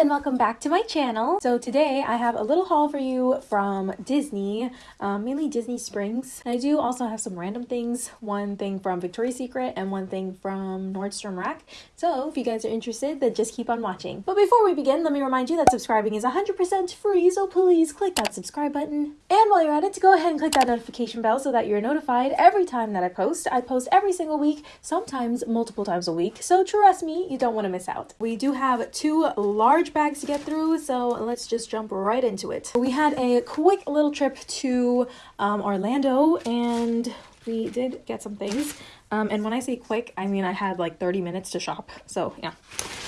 and welcome back to my channel. So today I have a little haul for you from Disney, um, mainly Disney Springs. And I do also have some random things, one thing from Victoria's Secret and one thing from Nordstrom Rack. So if you guys are interested, then just keep on watching. But before we begin, let me remind you that subscribing is 100% free, so please click that subscribe button. And while you're at it, go ahead and click that notification bell so that you're notified every time that I post. I post every single week, sometimes multiple times a week, so trust me, you don't want to miss out. We do have two large bags to get through, so let's just jump right into it. We had a quick little trip to um, Orlando and we did get some things. Um, and when I say quick, I mean I had like 30 minutes to shop. So yeah.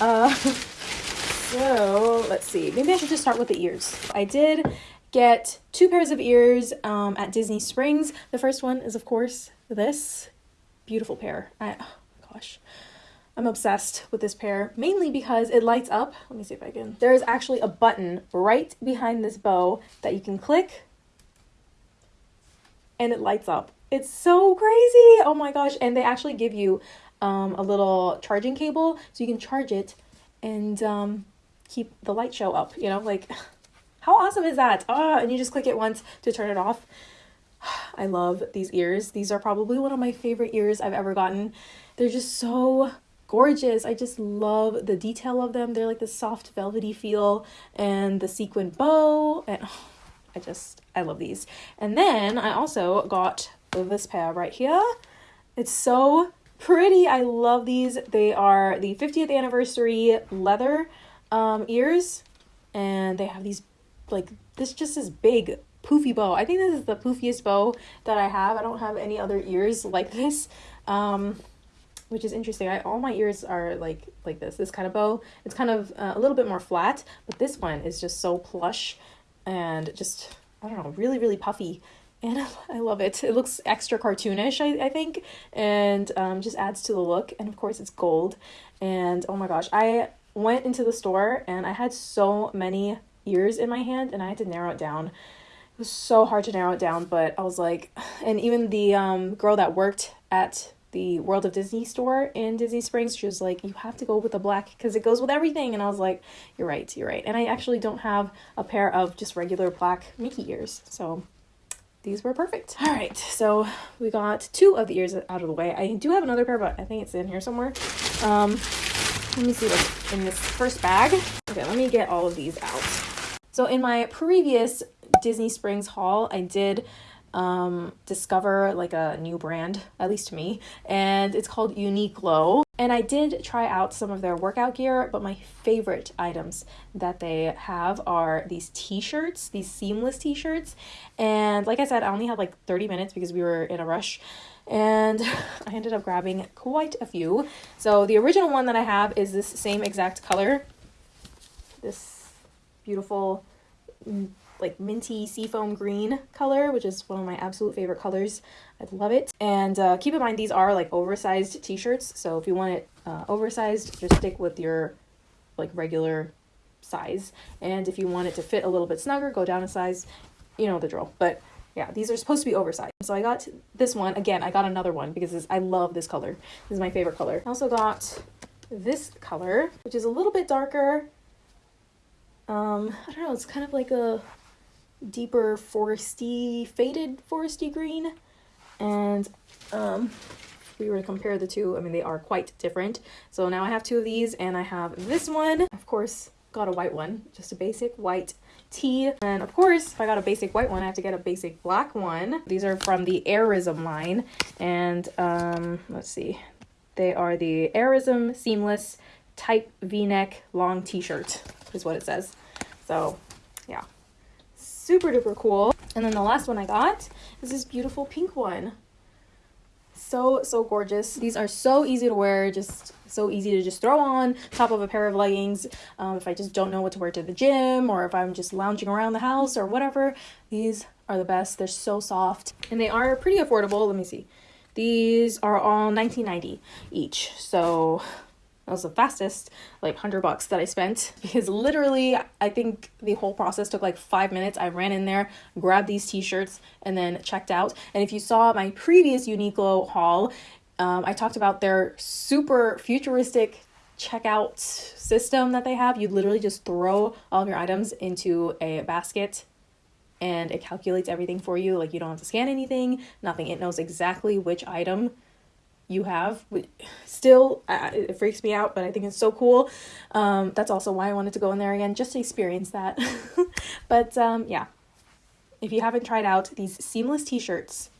Uh, so let's see. Maybe I should just start with the ears. I did get two pairs of ears um, at Disney Springs. The first one is of course this beautiful pair. I, oh gosh. I'm obsessed with this pair, mainly because it lights up. Let me see if I can. There is actually a button right behind this bow that you can click and it lights up. It's so crazy. Oh my gosh. And they actually give you um, a little charging cable so you can charge it and um, keep the light show up, you know, like how awesome is that? Ah, and you just click it once to turn it off. I love these ears. These are probably one of my favorite ears I've ever gotten. They're just so gorgeous. I just love the detail of them. They're like the soft velvety feel and the sequin bow and oh, I just I love these. And then I also got this pair right here. It's so pretty. I love these. They are the 50th anniversary leather um, ears and they have these like this just this big poofy bow. I think this is the poofiest bow that I have. I don't have any other ears like this. Um, which is interesting. I, all my ears are like like this, this kind of bow. It's kind of uh, a little bit more flat, but this one is just so plush and just, I don't know, really, really puffy. And I love it. It looks extra cartoonish, I, I think, and um, just adds to the look. And of course, it's gold. And oh my gosh, I went into the store and I had so many ears in my hand and I had to narrow it down. It was so hard to narrow it down, but I was like, and even the um, girl that worked at the World of Disney store in Disney Springs. She was like, You have to go with the black because it goes with everything. And I was like, You're right, you're right. And I actually don't have a pair of just regular black Mickey ears. So these were perfect. All right, so we got two of the ears out of the way. I do have another pair, but I think it's in here somewhere. Um, let me see what's in this first bag. Okay, let me get all of these out. So in my previous Disney Springs haul, I did um, discover like a new brand, at least to me, and it's called Uniqlo. And I did try out some of their workout gear, but my favorite items that they have are these t-shirts, these seamless t-shirts. And like I said, I only had like 30 minutes because we were in a rush and I ended up grabbing quite a few. So the original one that I have is this same exact color. This beautiful like minty seafoam green color, which is one of my absolute favorite colors. I love it. And uh, keep in mind, these are like oversized t-shirts. So if you want it uh, oversized, just stick with your like regular size. And if you want it to fit a little bit snugger, go down a size. You know the drill. But yeah, these are supposed to be oversized. So I got this one. Again, I got another one because this, I love this color. This is my favorite color. I also got this color, which is a little bit darker. Um, I don't know, it's kind of like a deeper foresty, faded foresty green. And um, we were to compare the two, I mean, they are quite different. So now I have two of these and I have this one. Of course, got a white one, just a basic white tee. And of course, if I got a basic white one, I have to get a basic black one. These are from the Airism line. And um, let's see, they are the Airism Seamless Type V-neck long t-shirt is what it says. So super duper cool. And then the last one I got is this beautiful pink one. So, so gorgeous. These are so easy to wear, just so easy to just throw on top of a pair of leggings. Um, if I just don't know what to wear to the gym or if I'm just lounging around the house or whatever, these are the best. They're so soft and they are pretty affordable. Let me see. These are all 19.90 each. So that was the fastest like 100 bucks that I spent because literally I think the whole process took like five minutes. I ran in there, grabbed these t-shirts and then checked out. And if you saw my previous Uniqlo haul, um, I talked about their super futuristic checkout system that they have. You literally just throw all of your items into a basket and it calculates everything for you. Like you don't have to scan anything, nothing. It knows exactly which item you have. Still, it freaks me out, but I think it's so cool. Um, that's also why I wanted to go in there again, just to experience that. but um, yeah, if you haven't tried out these seamless t-shirts,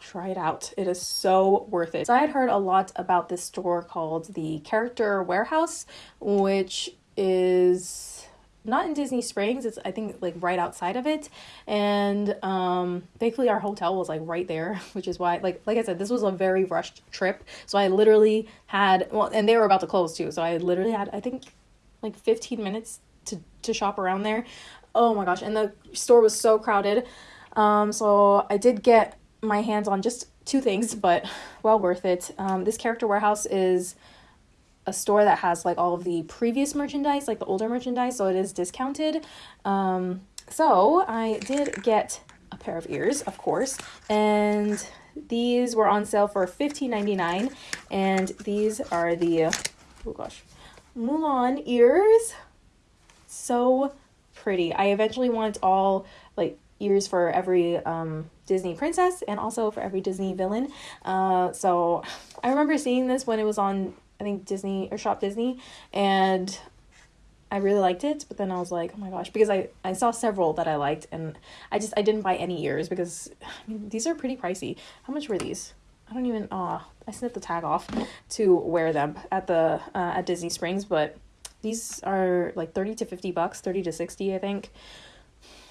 try it out. It is so worth it. So I had heard a lot about this store called the Character Warehouse, which is not in Disney Springs. It's I think like right outside of it, and um, thankfully our hotel was like right there, which is why like like I said, this was a very rushed trip. So I literally had well, and they were about to close too. So I literally had I think like fifteen minutes to to shop around there. Oh my gosh, and the store was so crowded. Um, so I did get my hands on just two things, but well worth it. Um, this character warehouse is a store that has like all of the previous merchandise, like the older merchandise, so it is discounted. Um, so I did get a pair of ears, of course, and these were on sale for $15.99, and these are the, oh gosh, Mulan ears. So pretty. I eventually want all like ears for every um, Disney princess and also for every Disney villain. Uh, so I remember seeing this when it was on I think Disney or Shop Disney, and I really liked it. But then I was like, oh my gosh, because I I saw several that I liked, and I just I didn't buy any ears because I mean these are pretty pricey. How much were these? I don't even. Oh, I snipped the tag off to wear them at the uh, at Disney Springs, but these are like 30 to 50 bucks 30 to 60 i think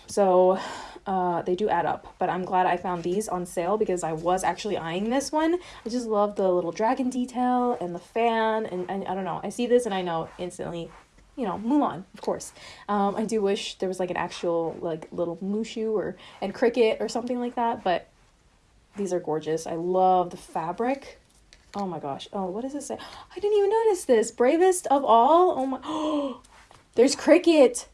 so uh, they do add up, but I'm glad I found these on sale because I was actually eyeing this one. I just love the little dragon detail and the fan, and, and I don't know. I see this and I know instantly, you know, Mulan, of course. Um, I do wish there was like an actual like little Mushu or and cricket or something like that, but these are gorgeous. I love the fabric. Oh my gosh. Oh, what does it say? I didn't even notice this. Bravest of all. Oh my. Oh, there's cricket.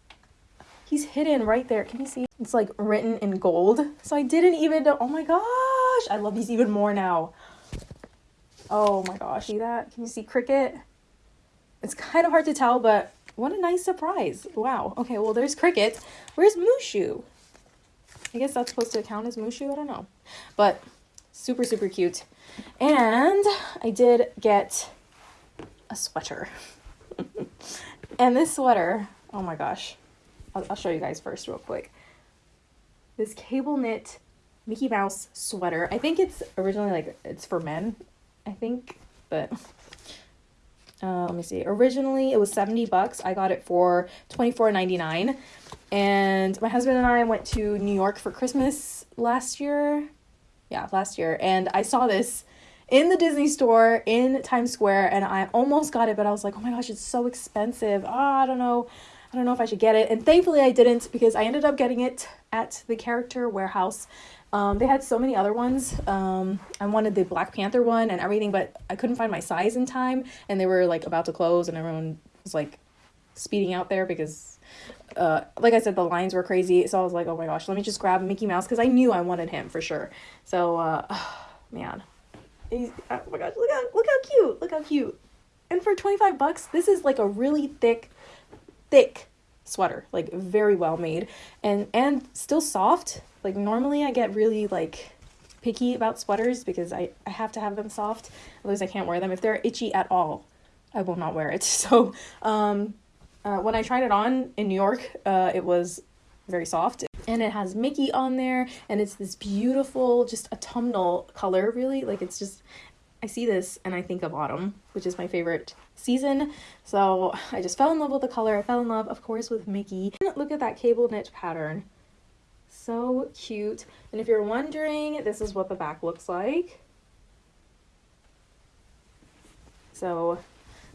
He's hidden right there. Can you see? It's like written in gold. So I didn't even know. Oh my gosh. I love these even more now. Oh my gosh. See that? Can you see Cricket? It's kind of hard to tell, but what a nice surprise. Wow. Okay, well, there's Cricket. Where's Mushu? I guess that's supposed to count as Mushu. I don't know. But super, super cute. And I did get a sweater. and this sweater, oh my gosh. I'll, I'll show you guys first real quick. This cable knit Mickey Mouse sweater. I think it's originally like it's for men, I think, but uh, let me see. Originally it was 70 bucks. I got it for 24.99. And my husband and I went to New York for Christmas last year. Yeah, last year. And I saw this in the Disney store in Times Square and I almost got it, but I was like, oh my gosh, it's so expensive. Oh, I don't know. I don't know if I should get it. And thankfully I didn't because I ended up getting it at the character warehouse. Um, they had so many other ones. Um, I wanted the Black Panther one and everything, but I couldn't find my size in time. And they were like about to close and everyone was like speeding out there because uh, like I said, the lines were crazy. So I was like, oh my gosh, let me just grab Mickey Mouse because I knew I wanted him for sure. So, uh, oh, man. He's, oh my gosh, look how, look how cute. Look how cute. And for 25 bucks, this is like a really thick thick sweater, like very well made and and still soft. Like normally I get really like picky about sweaters because I, I have to have them soft. Otherwise I can't wear them. If they're itchy at all, I will not wear it. So um uh, when I tried it on in New York, uh, it was very soft and it has Mickey on there and it's this beautiful just autumnal color really like it's just I see this and I think of autumn, which is my favorite season. So I just fell in love with the color. I fell in love, of course, with Mickey. Look at that cable knit pattern. So cute. And if you're wondering, this is what the back looks like. So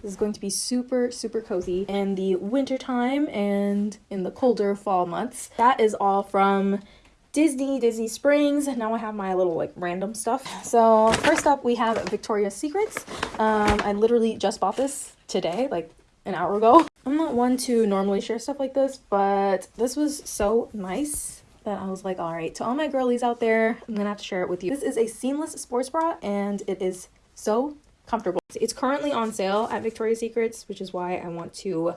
this is going to be super, super cozy in the winter time and in the colder fall months. That is all from Disney, Disney Springs. Now I have my little like random stuff. So first up we have Victoria's Secrets. Um, I literally just bought this today, like an hour ago. I'm not one to normally share stuff like this, but this was so nice that I was like, all right, to all my girlies out there, I'm gonna have to share it with you. This is a seamless sports bra and it is so comfortable. It's currently on sale at Victoria's Secrets, which is why I want to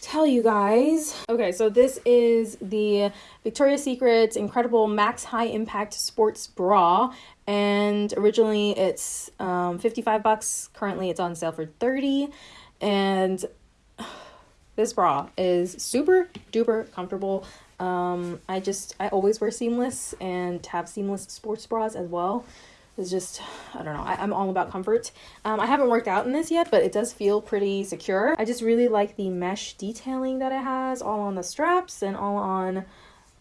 tell you guys. Okay, so this is the Victoria's Secret Incredible Max High Impact Sports Bra. And originally it's um, 55 bucks. Currently it's on sale for 30. And this bra is super duper comfortable. Um, I just, I always wear seamless and have seamless sports bras as well is just I don't know I, am all about comfort. Um, I haven't worked out in this yet but it does feel pretty secure. I just really like the mesh detailing that it has all on the straps and all on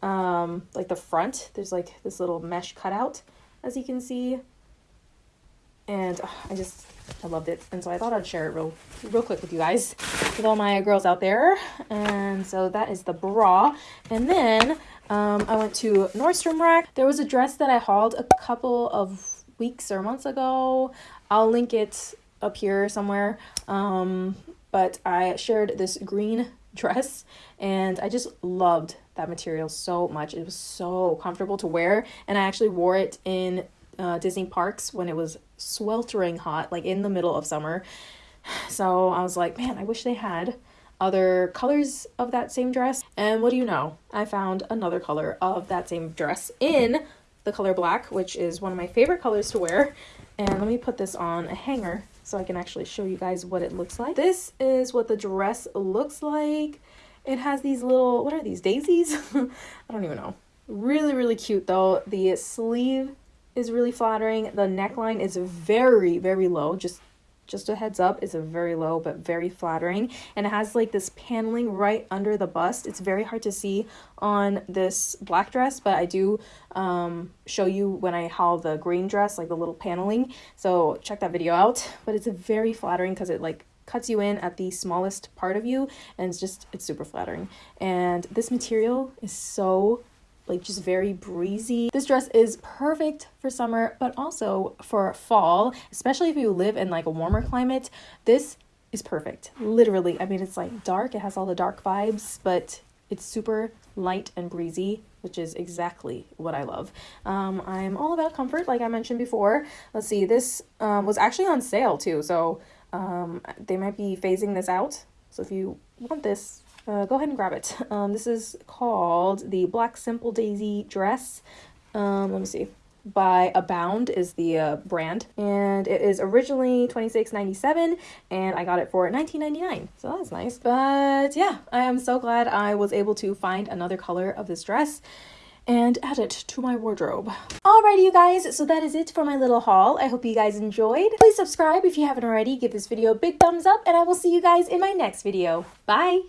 um, like the front. There's like this little mesh cutout as you can see. And uh, I just I loved it. And so I thought I'd share it real real quick with you guys with all my girls out there. And so that is the bra. And then um, I went to Nordstrom Rack. There was a dress that I hauled a couple of weeks or months ago. I'll link it up here somewhere. Um, but I shared this green dress and I just loved that material so much. It was so comfortable to wear and I actually wore it in uh, Disney parks when it was sweltering hot, like in the middle of summer. So I was like, man, I wish they had other colors of that same dress. And what do you know? I found another color of that same dress in the color black, which is one of my favorite colors to wear. And let me put this on a hanger so I can actually show you guys what it looks like. This is what the dress looks like. It has these little, what are these, daisies? I don't even know. Really, really cute though. The sleeve is really flattering. The neckline is very, very low, just just a heads up, it's a very low but very flattering. And it has like this paneling right under the bust. It's very hard to see on this black dress, but I do um, show you when I haul the green dress, like the little paneling. So check that video out. But it's a very flattering because it like cuts you in at the smallest part of you and it's just it's super flattering and this material is so like just very breezy. This dress is perfect for summer, but also for fall, especially if you live in like a warmer climate. This is perfect. Literally. I mean, it's like dark, it has all the dark vibes, but it's super light and breezy, which is exactly what I love. Um, I'm all about comfort, like I mentioned before. Let's see, this um, was actually on sale too, so um, they might be phasing this out. So if you want this, uh, go ahead and grab it. Um, this is called the Black Simple Daisy Dress. Um, let me see. By Abound is the uh, brand, and it is originally twenty six ninety seven, and I got it for nineteen ninety nine. So that's nice. But yeah, I am so glad I was able to find another color of this dress and add it to my wardrobe. Alrighty you guys, so that is it for my little haul. I hope you guys enjoyed. Please subscribe if you haven't already, give this video a big thumbs up, and I will see you guys in my next video. Bye!